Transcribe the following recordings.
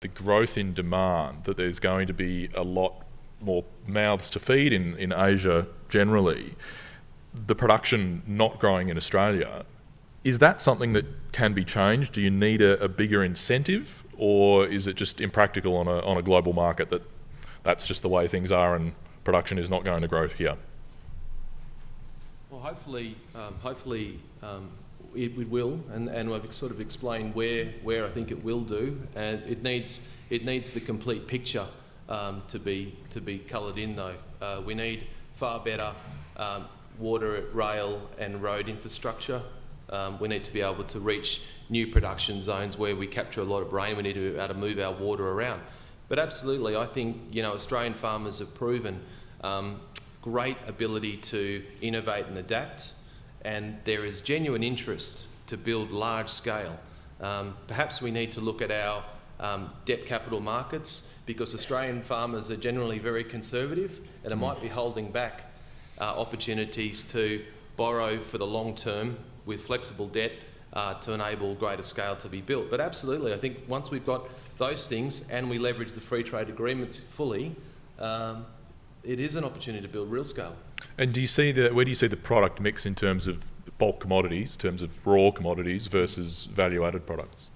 the growth in demand, that there's going to be a lot more mouths to feed in, in Asia generally, the production not growing in Australia, is that something that can be changed? Do you need a, a bigger incentive or is it just impractical on a, on a global market that that's just the way things are and production is not going to grow here? Well, hopefully, um, hopefully um, it, it, will, and, and I've sort of explained where, where I think it will do, and it needs, it needs the complete picture um, to be, to be coloured in though. Uh, we need far better um, water, rail and road infrastructure. Um, we need to be able to reach new production zones where we capture a lot of rain. We need to be able to move our water around. But absolutely, I think you know Australian farmers have proven um, great ability to innovate and adapt, and there is genuine interest to build large scale. Um, perhaps we need to look at our um, debt capital markets because Australian farmers are generally very conservative and it might be holding back uh, opportunities to borrow for the long term with flexible debt uh, to enable greater scale to be built. But absolutely, I think once we've got those things and we leverage the free trade agreements fully, um, it is an opportunity to build real scale. And do you see the, where do you see the product mix in terms of bulk commodities, in terms of raw commodities versus value-added products?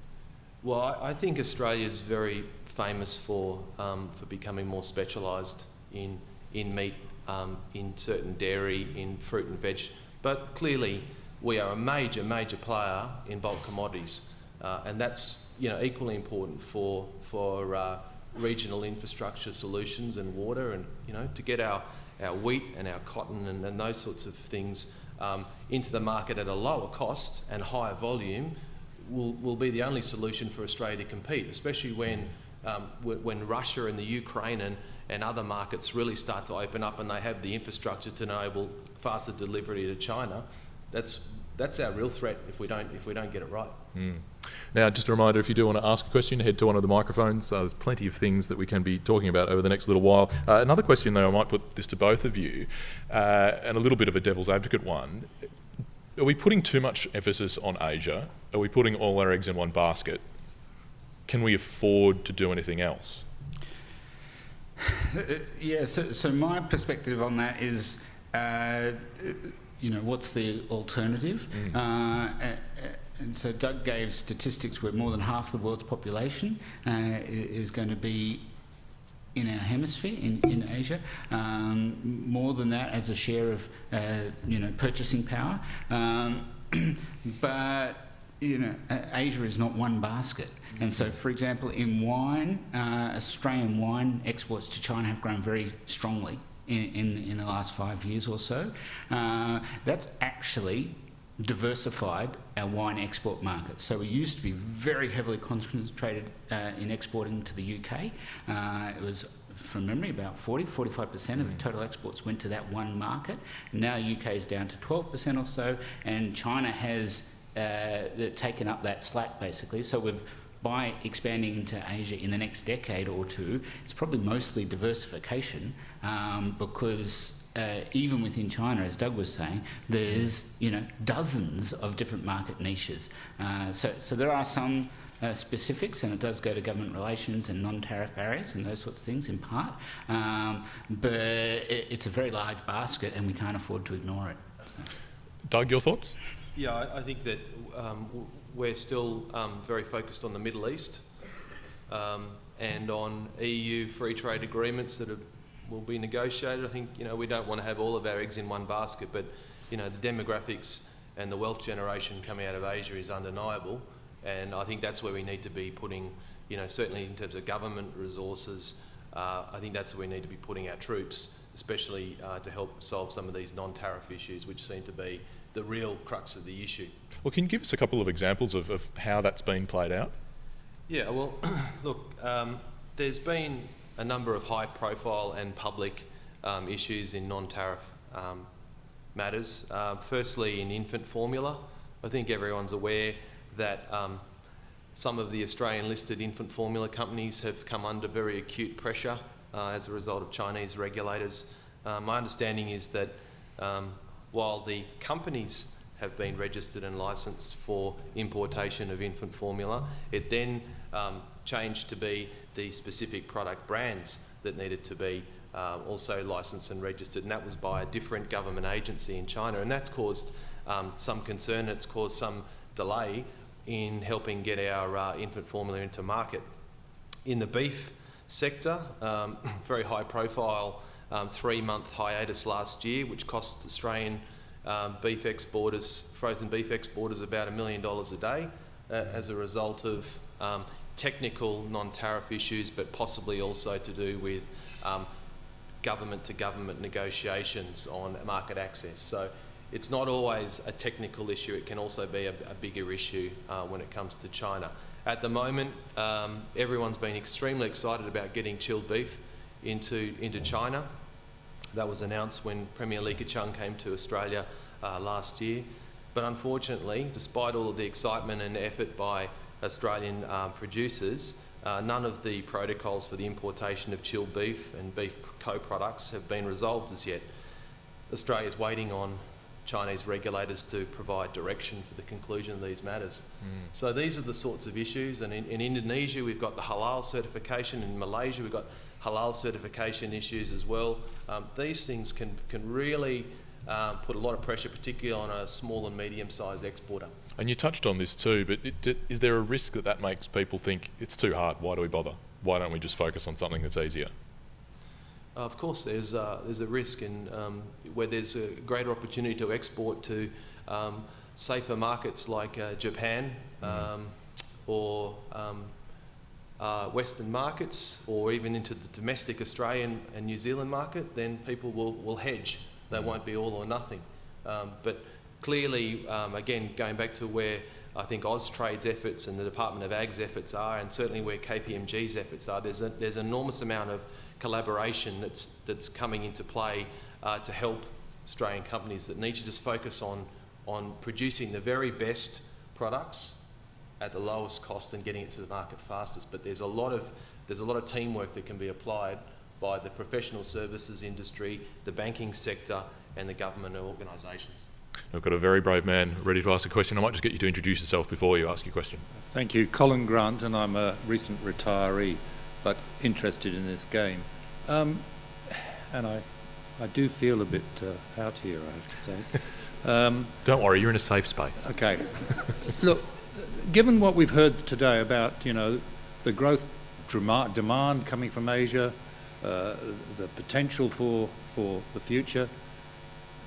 Well, I think Australia is very famous for, um, for becoming more specialised in, in meat, um, in certain dairy, in fruit and veg. But clearly, we are a major, major player in bulk commodities. Uh, and that's you know, equally important for, for uh, regional infrastructure solutions and water and you know, to get our, our wheat and our cotton and, and those sorts of things um, into the market at a lower cost and higher volume will, will be the only solution for Australia to compete, especially when, um, when Russia and the Ukraine and, and other markets really start to open up and they have the infrastructure to enable faster delivery to China. That's, that's our real threat if we don't, if we don't get it right. Mm. Now, just a reminder, if you do want to ask a question, head to one of the microphones. Uh, there's plenty of things that we can be talking about over the next little while. Uh, another question, though, I might put this to both of you, uh, and a little bit of a devil's advocate one are we putting too much emphasis on Asia? Are we putting all our eggs in one basket? Can we afford to do anything else? Yeah, so, so my perspective on that is, uh, you know, what's the alternative? Mm. Uh, and so Doug gave statistics where more than half the world's population uh, is going to be in our hemisphere, in, in Asia, um, more than that as a share of, uh, you know, purchasing power. Um, but, you know, Asia is not one basket. And so, for example, in wine, uh, Australian wine exports to China have grown very strongly in, in, in the last five years or so. Uh, that's actually diversified our wine export market. So we used to be very heavily concentrated uh, in exporting to the UK. Uh, it was from memory, about 40, 45% of the total exports went to that one market. Now UK is down to 12% or so, and China has uh, taken up that slack basically. So we've by expanding into Asia in the next decade or two, it's probably mostly diversification um, because uh, even within China, as Doug was saying, there's you know dozens of different market niches. Uh, so, so there are some uh, specifics, and it does go to government relations and non-tariff barriers and those sorts of things in part. Um, but it, it's a very large basket, and we can't afford to ignore it. So. Doug, your thoughts? Yeah, I, I think that um, we're still um, very focused on the Middle East um, and on EU free trade agreements that have will be negotiated. I think you know we don't want to have all of our eggs in one basket, but you know the demographics and the wealth generation coming out of Asia is undeniable, and I think that's where we need to be putting, you know, certainly in terms of government resources. Uh, I think that's where we need to be putting our troops, especially uh, to help solve some of these non-tariff issues, which seem to be the real crux of the issue. Well, can you give us a couple of examples of, of how that's been played out? Yeah, well, look, um, there's been a number of high profile and public um, issues in non-tariff um, matters. Uh, firstly, in infant formula, I think everyone's aware that um, some of the Australian listed infant formula companies have come under very acute pressure uh, as a result of Chinese regulators. Uh, my understanding is that um, while the companies have been registered and licensed for importation of infant formula, it then um, changed to be the specific product brands that needed to be uh, also licensed and registered, and that was by a different government agency in China, and that's caused um, some concern. It's caused some delay in helping get our uh, infant formula into market. In the beef sector, um, very high profile um, three-month hiatus last year, which cost Australian um, beef exporters, frozen beef exporters, about a million dollars a day uh, as a result of um, technical non-tariff issues, but possibly also to do with um, government-to-government negotiations on market access. So it's not always a technical issue, it can also be a, a bigger issue uh, when it comes to China. At the moment, um, everyone's been extremely excited about getting chilled beef into, into China. That was announced when Premier Li Keqiang came to Australia uh, last year. But unfortunately, despite all of the excitement and effort by Australian uh, producers, uh, none of the protocols for the importation of chilled beef and beef co-products have been resolved as yet. Australia is waiting on Chinese regulators to provide direction for the conclusion of these matters. Mm. So these are the sorts of issues. And in, in, Indonesia, we've got the halal certification. In Malaysia, we've got halal certification issues as well. Um, these things can, can really um, put a lot of pressure, particularly on a small and medium-sized exporter. And you touched on this too, but it, is there a risk that that makes people think it's too hard? Why do we bother? Why don't we just focus on something that's easier? Of course, there's, uh, there's a risk in um, where there's a greater opportunity to export to um, safer markets like uh, Japan mm. or um, uh, Western markets or even into the domestic Australian and New Zealand market, then people will, will hedge. They won't be all or nothing. Um, but clearly, um, again, going back to where I think Austrade's efforts and the Department of Ag's efforts are, and certainly where KPMG's efforts are, there's, a, there's an enormous amount of collaboration that's, that's coming into play uh, to help Australian companies that need to just focus on, on producing the very best products at the lowest cost and getting it to the market fastest. But there's a lot of, there's a lot of teamwork that can be applied by the professional services industry, the banking sector and the government organisations. I've got a very brave man ready to ask a question. I might just get you to introduce yourself before you ask your question. Thank you. Colin Grant, and I'm a recent retiree but interested in this game. Um, and I, I do feel a bit uh, out here, I have to say. Um, Don't worry, you're in a safe space. Okay. Look, given what we've heard today about, you know, the growth demand coming from Asia, uh, the potential for, for the future,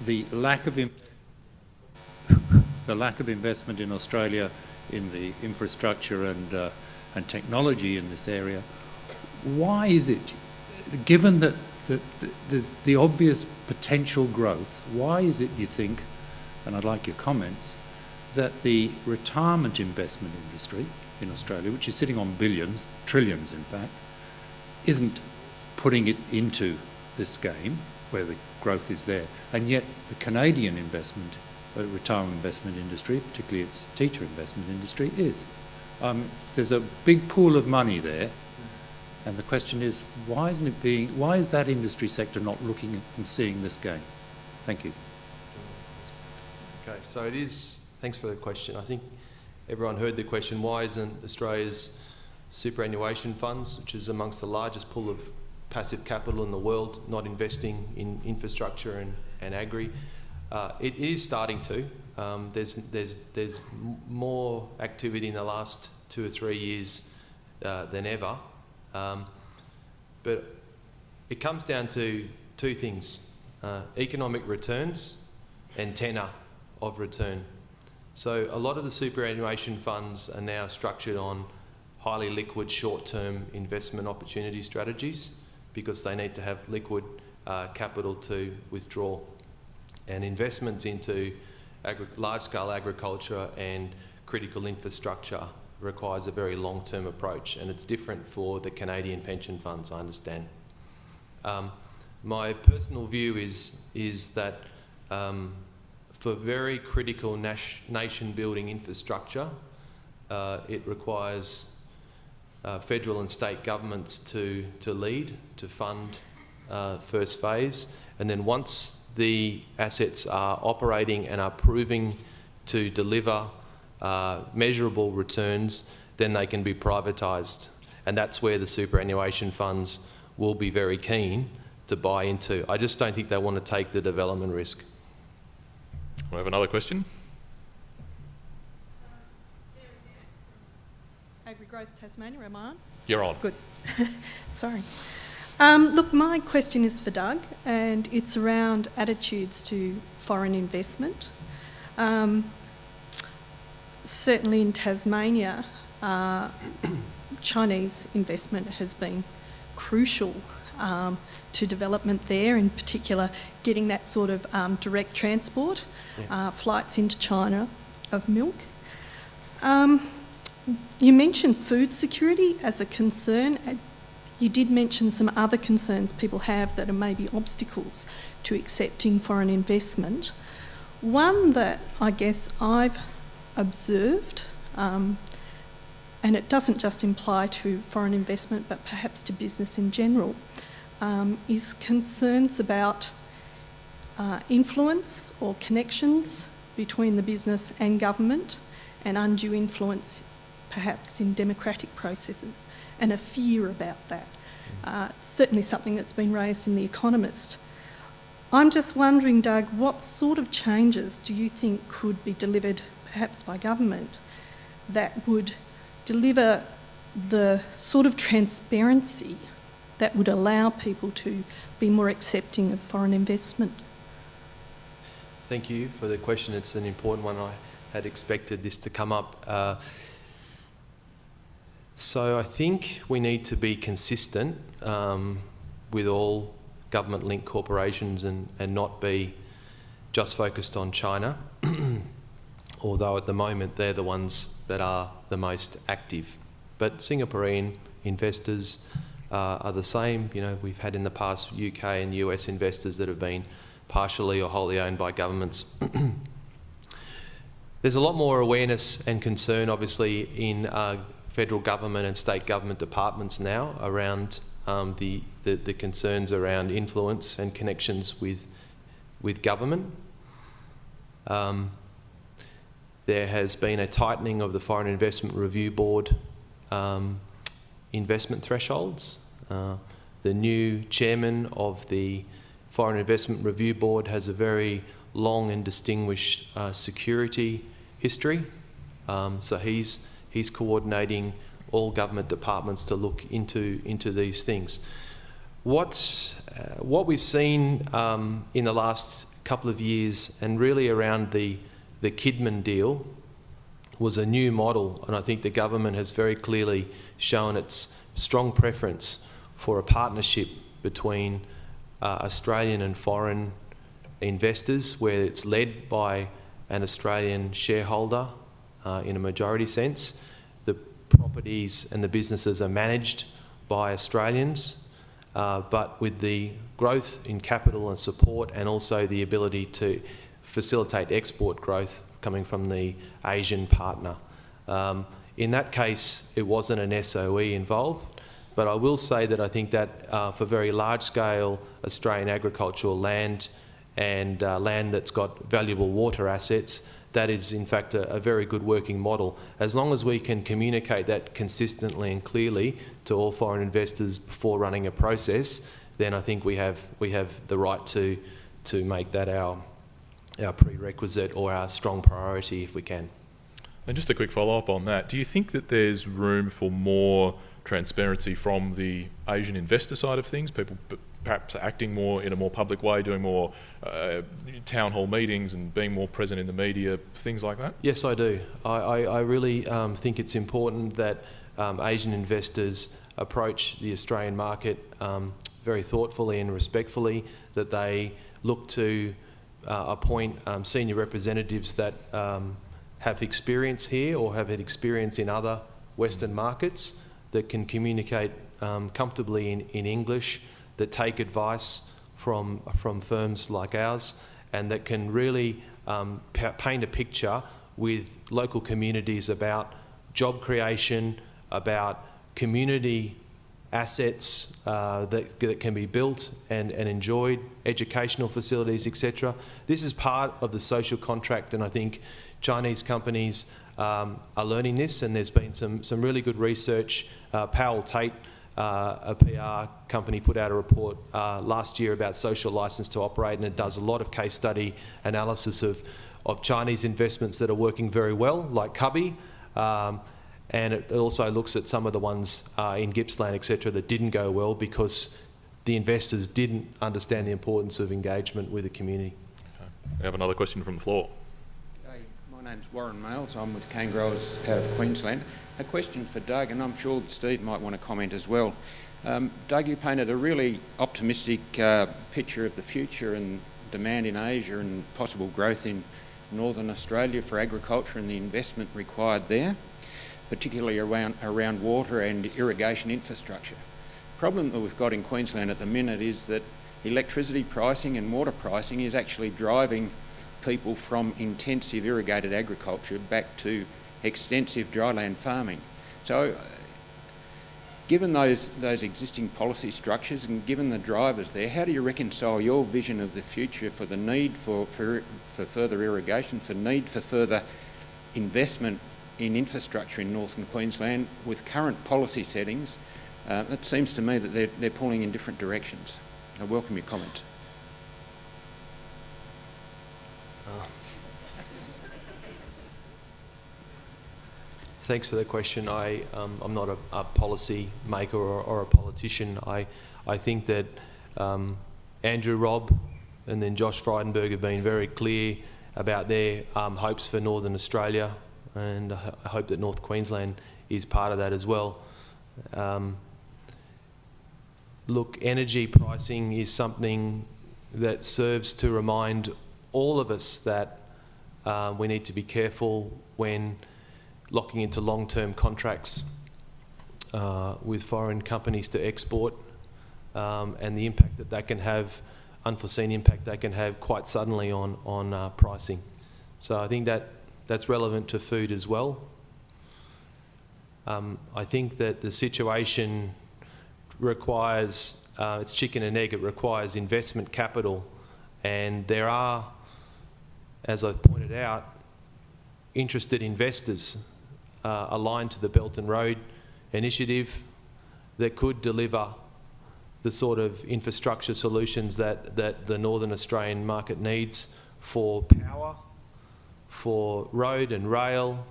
the lack of the lack of investment in Australia in the infrastructure and, uh, and technology in this area, why is it, given that, that, that there's the obvious potential growth, why is it you think, and I'd like your comments, that the retirement investment industry in Australia, which is sitting on billions, trillions in fact, isn't putting it into this game where the growth is there. And yet the Canadian investment, uh, retirement investment industry, particularly its teacher investment industry, is. Um, there's a big pool of money there and the question is, why isn't it being, why is that industry sector not looking and seeing this game? Thank you. Okay, so it is, thanks for the question. I think everyone heard the question, why isn't Australia's superannuation funds, which is amongst the largest pool of passive capital in the world, not investing in infrastructure and, and agri? Uh, it is starting to. Um, there's, there's, there's more activity in the last two or three years uh, than ever. Um, but it comes down to two things, uh, economic returns and tenor of return. So a lot of the superannuation funds are now structured on highly liquid short-term investment opportunity strategies because they need to have liquid uh, capital to withdraw. And investments into large-scale agriculture and critical infrastructure requires a very long-term approach and it's different for the Canadian pension funds, I understand. Um, my personal view is, is that um, for very critical nation-building infrastructure, uh, it requires uh, federal and state governments to, to lead, to fund uh, first phase, and then once the assets are operating and are proving to deliver uh, measurable returns, then they can be privatised. and that's where the superannuation funds will be very keen to buy into. I just don't think they want to take the development risk. We have another question. Agri-Growth Tasmania, am I on? You're on. Good. Sorry. Um, look, my question is for Doug, and it's around attitudes to foreign investment. Um, certainly in Tasmania, uh, Chinese investment has been crucial um, to development there, in particular getting that sort of um, direct transport, Yeah. uh, flights into China of milk. Um, you mentioned food security as a concern. You did mention some other concerns people have that are maybe obstacles to accepting foreign investment. One that I guess I've observed, um, and it doesn't just imply to foreign investment but perhaps to business in general, um, is concerns about uh, influence or connections between the business and government and undue influence perhaps in democratic processes and a fear about that. Uh, it's certainly something that's been raised in The Economist. I'm just wondering, Doug, what sort of changes do you think could be delivered perhaps by government that would deliver the sort of transparency that would allow people to be more accepting of foreign investment? Thank you for the question. It's an important one. I had expected this to come up. Uh, so I think we need to be consistent um, with all government-linked corporations and, and not be just focused on China, although at the moment they're the ones that are the most active. But Singaporean investors uh, are the same. You know, we've had in the past UK and US investors that have been partially or wholly owned by governments. There's a lot more awareness and concern, obviously, in uh, federal government and state government departments now around um, the, the, the concerns around influence and connections with, with government. Um, there has been a tightening of the Foreign Investment Review Board um, investment thresholds. Uh, the new chairman of the Foreign Investment Review Board has a very long and distinguished uh, security history. Um, so he's, he's coordinating all government departments to look into, into these things. What, uh, what we've seen um, in the last couple of years and really around the, the Kidman deal was a new model and I think the government has very clearly shown its strong preference for a partnership between uh, Australian and foreign investors where it's led by an Australian shareholder uh, in a majority sense. The properties and the businesses are managed by Australians, uh, but with the growth in capital and support and also the ability to facilitate export growth coming from the Asian partner. Um, in that case, it wasn't an SOE involved, but I will say that I think that uh, for very large-scale Australian agricultural land and uh, land that's got valuable water assets, that is in fact a, a, very good working model. As long as we can communicate that consistently and clearly to all foreign investors before running a process, then I think we have, we have the right to, to make that our, our prerequisite or our strong priority if we can. And just a quick follow-up on that, do you think that there's room for more transparency from the Asian investor side of things, people perhaps acting more in a more public way, doing more uh, town hall meetings and being more present in the media, things like that? Yes, I do. I, I, I really um, think it's important that um, Asian investors approach the Australian market um, very thoughtfully and respectfully, that they look to uh, appoint um, senior representatives that um, have experience here or have had experience in other Western markets that can communicate um, comfortably in, in English, that take advice from, from firms like ours, and that can really um, paint a picture with local communities about job creation, about community assets uh, that, that can be built and, and enjoyed, educational facilities, etc. This is part of the social contract, and I think Chinese companies um, are learning this, and there's been some, some really good research. Uh, Powell Tate, uh, a PR company, put out a report uh, last year about social license to operate, and it does a lot of case study analysis of, of Chinese investments that are working very well, like Cubbie. Um, and it also looks at some of the ones uh, in Gippsland, etc., that didn't go well because the investors didn't understand the importance of engagement with the community. We have another question from the floor. Hey, my name's Warren Males. I'm with Canegrowers out of Queensland. A question for Doug, and I'm sure Steve might want to comment as well. Um, Doug, you painted a really optimistic uh, picture of the future and demand in Asia and possible growth in northern Australia for agriculture and the investment required there, particularly around, around water and irrigation infrastructure. problem that we've got in Queensland at the minute is that electricity pricing and water pricing is actually driving people from intensive irrigated agriculture back to extensive dryland farming. So given those, those existing policy structures and given the drivers there, how do you reconcile your vision of the future for the need for, for, for further irrigation, for need for further investment in infrastructure in northern Queensland with current policy settings? Uh, it seems to me that they're, they're pulling in different directions. I welcome your comments. Thanks for the question. I, um, I'm not a, a policy maker or, or, a politician. I, I think that um, Andrew Robb and then Josh Frydenberg have been very clear about their um, hopes for Northern Australia, and I hope that North Queensland is part of that as well. Um, look, energy pricing is something that serves to remind all of us that uh, we need to be careful when locking into long-term contracts uh, with foreign companies to export um, and the impact that that can have, unforeseen impact that can have quite suddenly on, on uh, pricing. So I think that that's relevant to food as well. Um, I think that the situation requires, uh, it's chicken and egg, it requires investment capital and there are, as I've pointed out, interested investors uh, aligned to the Belt and Road initiative that could deliver the sort of infrastructure solutions that, that the Northern Australian market needs for power, for road and rail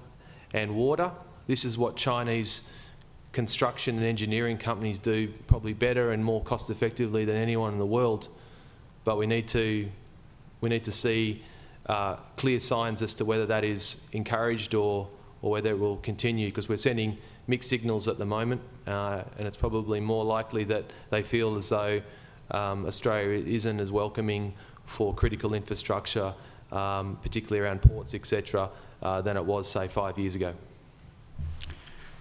and water. This is what Chinese construction and engineering companies do probably better and more cost effectively than anyone in the world. But we need to, we need to see uh, clear signs as to whether that is encouraged or or whether it will continue because we're sending mixed signals at the moment uh, and it's probably more likely that they feel as though um, Australia isn't as welcoming for critical infrastructure, um, particularly around ports, etc., uh, than it was, say, five years ago.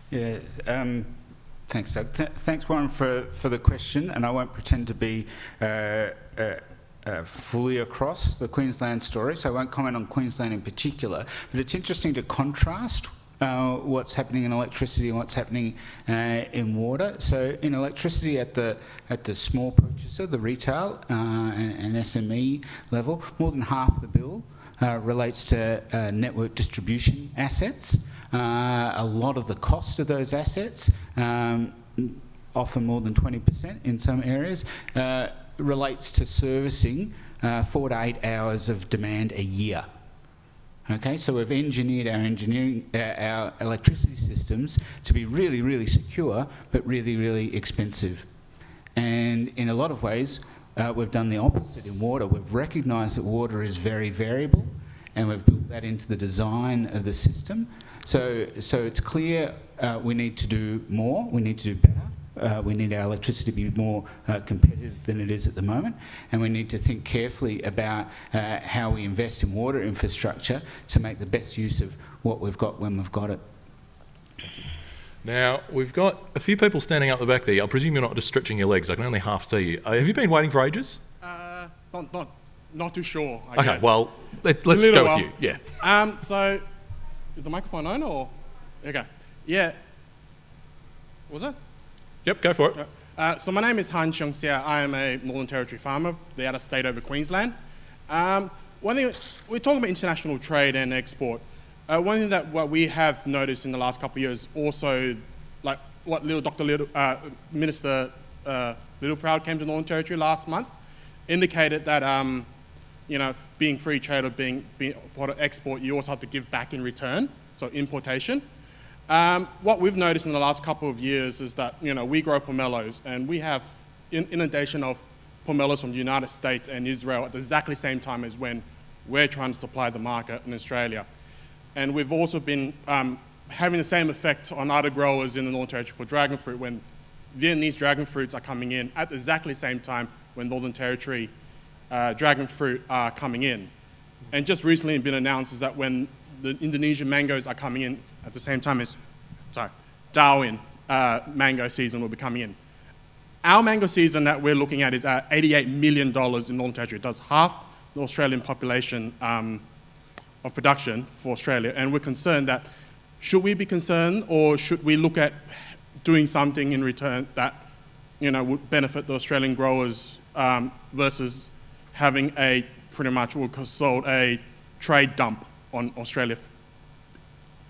Yeah, um, thanks, Doug. Th thanks, Warren, for, for the question, and I won't pretend to be uh, uh, uh, fully across the Queensland story, so I won't comment on Queensland in particular, but it's interesting to contrast uh, what's happening in electricity and what's happening uh, in water. So in electricity at the at the small purchaser, the retail uh, and, and, SME level, more than half the bill uh, relates to uh, network distribution assets. a lot of the cost of those assets, um, often more than 20% in some areas, relates to servicing four to eight hours of demand a year. Okay, so we've engineered our engineering, uh, our electricity systems to be really, really secure, but really, really expensive. And in a lot of ways, uh, we've done the opposite in water. We've recognised that water is very variable, and we've built that into the design of the system. So, so it's clear uh, we need to do more, we need to do better, uh, we need our electricity to be more uh, competitive than it is at the moment, and we need to think carefully about uh, how we invest in water infrastructure to make the best use of what we've got when we've got it. Now, we've got a few people standing up the back there. I presume you're not just stretching your legs. I can only half see you. Uh, have you been waiting for ages? Uh, not, not, not too sure, I okay, guess. well, let, us go while. with you. Yeah. Um, so, is the microphone on or? Okay. Yeah. What was it? Yep, go for it. Uh, so my name is Han Chung Sia. I am a Northern Territory farmer, the other state over Queensland. Um, one thing, we're talking about international trade and export. Uh, one thing that what we have noticed in the last couple of years, also, like what little Dr. Little, uh, Minister uh, Littleproud came to Northern Territory last month, indicated that um, you know being free trade or being, being export, you also have to give back in return, so importation. Um, what we've noticed in the last couple of years is that you know we grow pomelos and we have inundation of pomelos from the United States and Israel at exactly the exactly same time as when we're trying to supply the market in Australia. And we've also been um, having the same effect on other growers in the Northern Territory for dragon fruit when Vietnamese dragon fruits are coming in at the exactly the same time when Northern Territory uh, dragon fruit are coming in. And just recently been announced is that when the Indonesian mangoes are coming in at the same time as, sorry, Darwin uh, mango season will be coming in. Our mango season that we're looking at is at $88 million in Northern Territory. It does half the Australian population um, of production for Australia. And we're concerned that should we be concerned or should we look at doing something in return that you know, would benefit the Australian growers um, versus having a pretty much what we sold a trade dump on Australia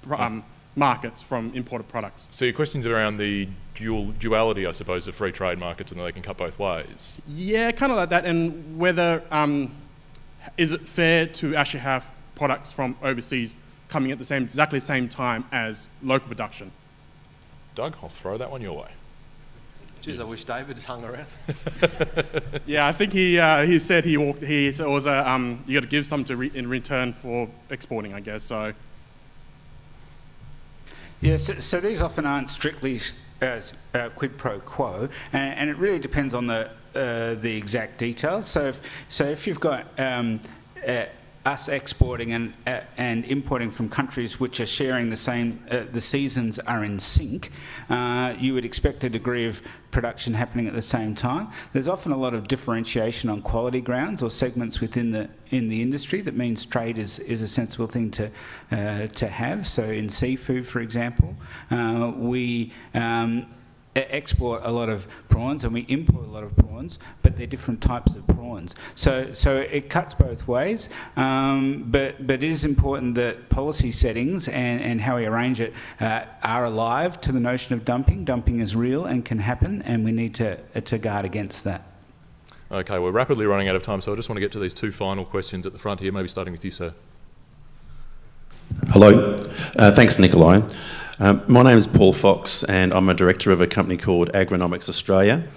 um, markets from imported products. So your questions around the dual duality, I suppose, of free trade markets and that they can cut both ways. Yeah, kind of like that, and whether um, is it fair to actually have products from overseas coming at the same exactly the same time as local production? Doug, I'll throw that one your way. Geez, I wish David had hung around. Yeah, I think he uh, he said he walked. He it was a um, you got to give some to re- in return for exporting, I guess. So Yeah, so, so these often aren't strictly as uh, quid pro quo, and, and it really depends on the uh, the exact details. So, if, so if you've got um, uh, us exporting and uh, and importing from countries which are sharing the same, uh, the seasons are in sync, uh, you would expect a degree of production happening at the same time. There's often a lot of differentiation on quality grounds or segments within the in the industry that means trade is, is a sensible thing to uh, to have. So in seafood, for example, uh, we um, export a lot of prawns and we import a lot of prawns, but they're different types of prawns. So, so it cuts both ways, um, but, but it is important that policy settings and, and how we arrange it uh, are alive to the notion of dumping. Dumping is real and can happen, and we need to, uh, to guard against that. Okay, we're rapidly running out of time, so I just want to get to these two final questions at the front here, maybe starting with you, sir. Hello. Uh, thanks, Nikolai. Um, my name is Paul Fox, and I'm a director of a company called Agronomics Australia.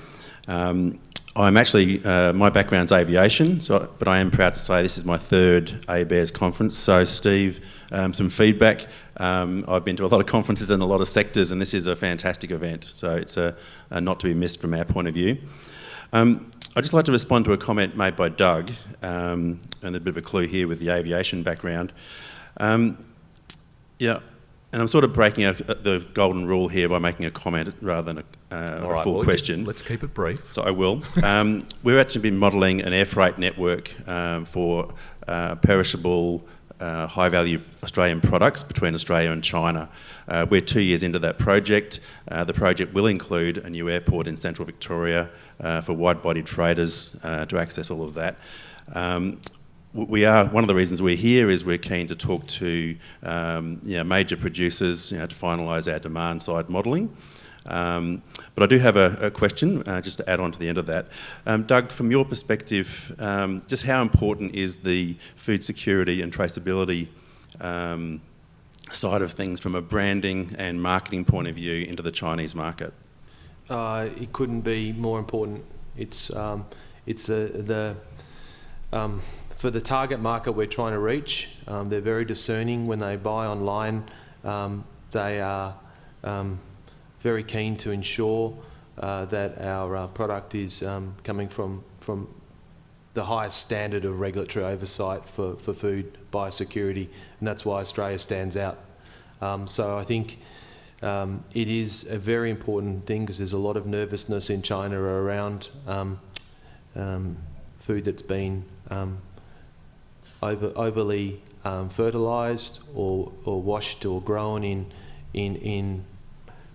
Um, I'm actually, uh, my background's aviation, so, but I am proud to say this is my third ABARES conference. So, Steve, um, some feedback. Um, I've been to a lot of conferences in a lot of sectors, and this is a fantastic event. So, it's a, a not to be missed from our point of view. Um, I'd just like to respond to a comment made by Doug, um, and a bit of a clue here with the aviation background. Um, yeah, and I'm sort of breaking a, the golden rule here by making a comment rather than a, uh, a right, full well, question. Let's keep it brief. So I will. Um, we've actually been modelling an air freight network um, for uh, perishable, uh, high value Australian products between Australia and China. Uh, we're two years into that project. Uh, the project will include a new airport in central Victoria uh, for wide bodied freighters uh, to access all of that. Um, we are one of the reasons we're here is we're keen to talk to um, you know, major producers you know, to finalise our demand side modelling. Um, but I do have a, a question uh, just to add on to the end of that. Um, Doug, from your perspective, um, just how important is the food security and traceability um, side of things from a branding and marketing point of view into the Chinese market? Uh, it couldn't be more important. It's um, it's the the for the target market we're trying to reach. Um, they're very discerning when they buy online. Um, they are um, very keen to ensure uh, that our uh, product is um, coming from from the highest standard of regulatory oversight for, for food biosecurity, and that's why Australia stands out. Um, so I think um, it is a very important thing because there's a lot of nervousness in China around um, um, food that's been over, overly um, fertilised or, or washed or grown in, in, in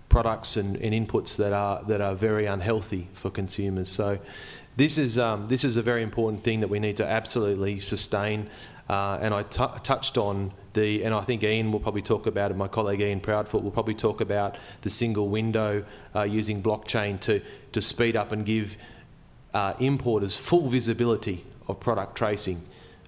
products and, and inputs that are, that are very unhealthy for consumers. So this is, um, this is a very important thing that we need to absolutely sustain. Uh, and I touched on the, and I think Ian will probably talk about it, my colleague Ian Proudfoot will probably talk about the single window uh, using blockchain to, to speed up and give uh, importers full visibility of product tracing.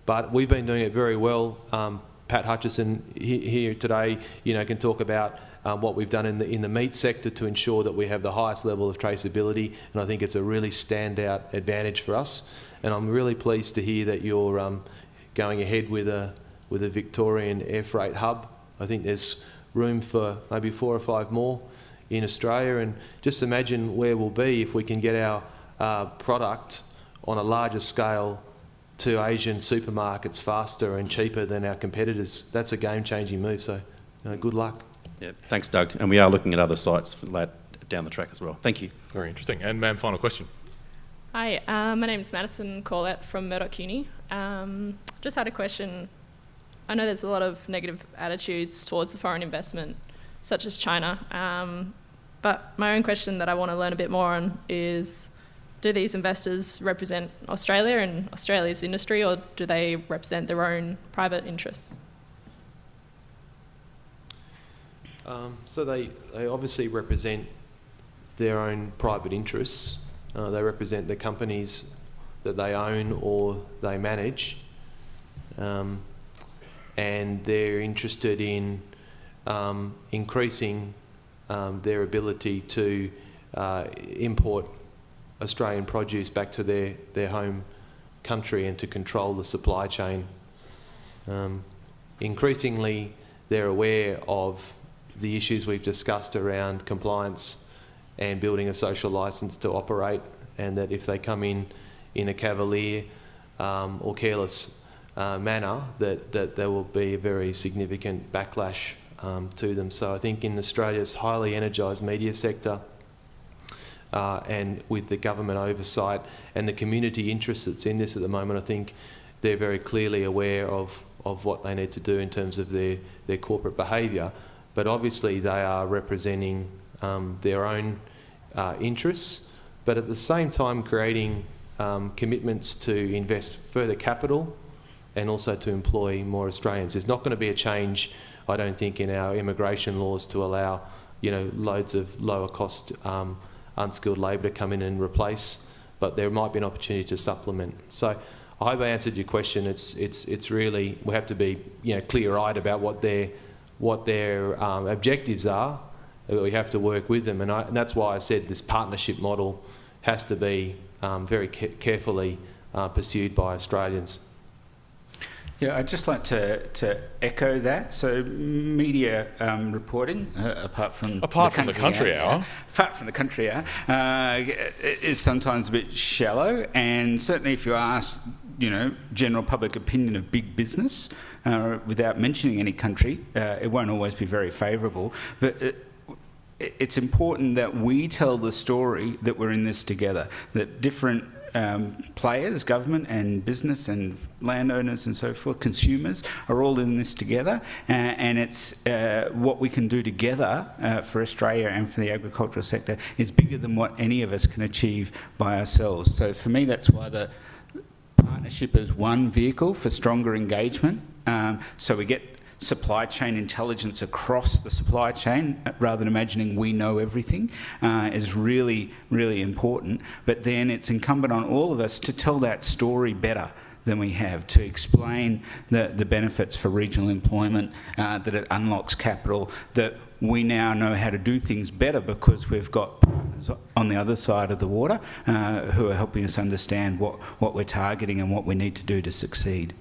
But we've been doing it very well. Um, Pat Hutchinson he, here today, you know, can talk about um, what we've done in the, in the meat sector to ensure that we have the highest level of traceability, and I think it's a really standout advantage for us. And I'm really pleased to hear that you're um, going ahead with a, with a Victorian air freight hub. I think there's room for maybe four or five more in Australia, and just imagine where we'll be if we can get our uh, product on a larger scale to Asian supermarkets faster and cheaper than our competitors. That's a game-changing move, so uh, good luck. Yeah, thanks, Doug. And we are looking at other sites for that down the track as well. Thank you. Very interesting. And ma'am, final question. Hi, uh, my name is Madison Corlett from Murdoch Uni. Um, just had a question. I know there's a lot of negative attitudes towards the foreign investment, such as China. Um, but my own question that I want to learn a bit more on is do these investors represent Australia and Australia's industry, or do they represent their own private interests? Um, so they, they obviously represent their own private interests. Uh, they represent the companies that they own or they manage. Um, and they're interested in um, increasing um, their ability to uh, import Australian produce back to their, their home country and to control the supply chain. Um, increasingly, they're aware of the issues we've discussed around compliance and building a social licence to operate, and that if they come in in a cavalier um, or careless uh, manner, that, that there will be a very significant backlash um, to them. So I think in Australia's highly energised media sector, uh, and with the government oversight and the community interest that's in this at the moment, I think they're very clearly aware of, of what they need to do in terms of their, their corporate behaviour. But obviously they are representing um, their own uh, interests, but at the same time creating um, commitments to invest further capital and also to employ more Australians. There's not going to be a change, I don't think, in our immigration laws to allow you know, loads of lower cost um, unskilled labour to come in and replace, but there might be an opportunity to supplement. So I hope I answered your question. It's, it's, it's really, we have to be you know, clear-eyed about what their, what their um, objectives are. We have to work with them, and, I, and, that's why I said this partnership model has to be um, very ca carefully uh, pursued by Australians. Yeah, I'd just like to, to echo that. So, media um, reporting, uh, apart from apart the from the country hour, hour apart from the country hour, uh, is sometimes a bit shallow. And certainly, if you ask, you know, general public opinion of big business, uh, without mentioning any country, uh, it won't always be very favourable. But it, it's important that we tell the story that we're in this together. That different um, players, government and business and landowners and so forth, consumers, are all in this together. Uh, and it's uh, what we can do together uh, for Australia and for the agricultural sector is bigger than what any of us can achieve by ourselves. So for me, that's why the partnership is one vehicle for stronger engagement. Um, so we get supply chain intelligence across the supply chain, rather than imagining we know everything, uh, is really, really important. But then it's incumbent on all of us to tell that story better than we have to explain the, the benefits for regional employment, uh, that it unlocks capital, that we now know how to do things better because we've got partners on the other side of the water uh, who are helping us understand what, what we're targeting and what we need to do to succeed.